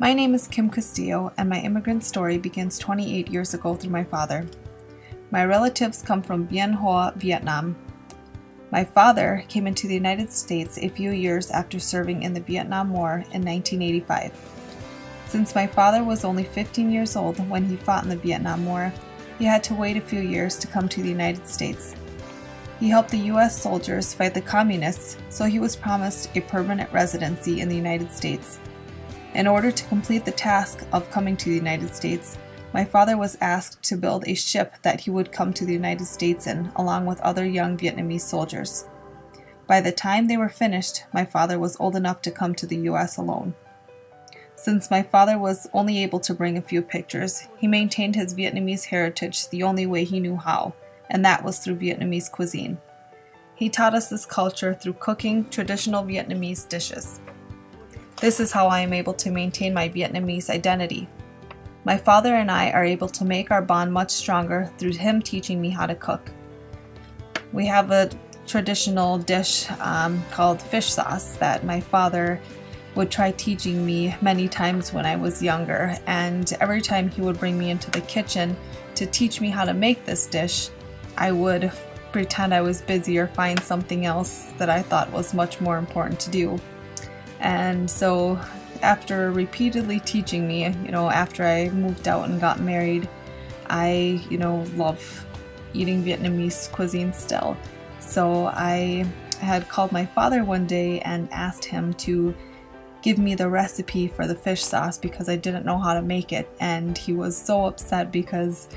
My name is Kim Castillo, and my immigrant story begins 28 years ago through my father. My relatives come from Bien Hoa, Vietnam. My father came into the United States a few years after serving in the Vietnam War in 1985. Since my father was only 15 years old when he fought in the Vietnam War, he had to wait a few years to come to the United States. He helped the U.S. soldiers fight the communists, so he was promised a permanent residency in the United States. In order to complete the task of coming to the United States, my father was asked to build a ship that he would come to the United States in, along with other young Vietnamese soldiers. By the time they were finished, my father was old enough to come to the U.S. alone. Since my father was only able to bring a few pictures, he maintained his Vietnamese heritage the only way he knew how, and that was through Vietnamese cuisine. He taught us this culture through cooking traditional Vietnamese dishes. This is how I am able to maintain my Vietnamese identity. My father and I are able to make our bond much stronger through him teaching me how to cook. We have a traditional dish um, called fish sauce that my father would try teaching me many times when I was younger, and every time he would bring me into the kitchen to teach me how to make this dish, I would pretend I was busy or find something else that I thought was much more important to do. And so, after repeatedly teaching me, you know, after I moved out and got married, I, you know, love eating Vietnamese cuisine still. So, I had called my father one day and asked him to give me the recipe for the fish sauce because I didn't know how to make it. And he was so upset because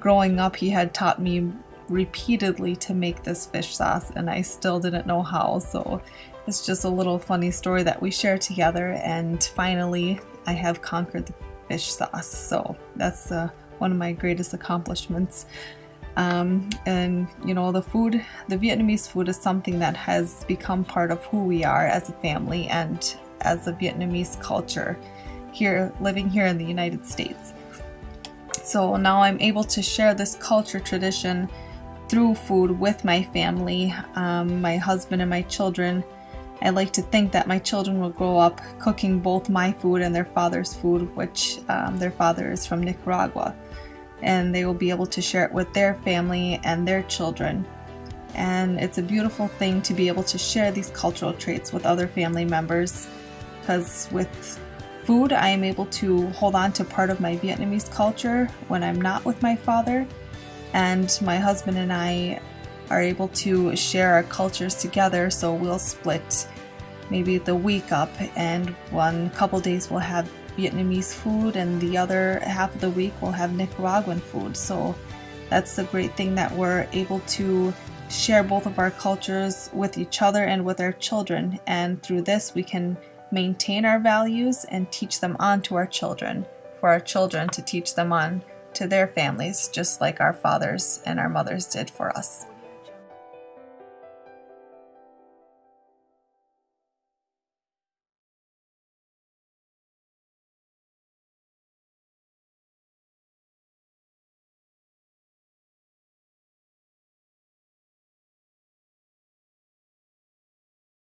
growing up, he had taught me repeatedly to make this fish sauce and I still didn't know how. So it's just a little funny story that we share together, and finally, I have conquered the fish sauce. So that's uh, one of my greatest accomplishments. Um, and you know, the food, the Vietnamese food, is something that has become part of who we are as a family and as a Vietnamese culture here, living here in the United States. So now I'm able to share this culture tradition through food with my family, um, my husband, and my children I like to think that my children will grow up cooking both my food and their father's food, which um, their father is from Nicaragua. And they will be able to share it with their family and their children. And it's a beautiful thing to be able to share these cultural traits with other family members because with food, I am able to hold on to part of my Vietnamese culture when I'm not with my father. And my husband and I are able to share our cultures together. So we'll split maybe the week up, and one couple days we'll have Vietnamese food, and the other half of the week we'll have Nicaraguan food. So that's the great thing that we're able to share both of our cultures with each other and with our children. And through this, we can maintain our values and teach them on to our children, for our children to teach them on to their families, just like our fathers and our mothers did for us.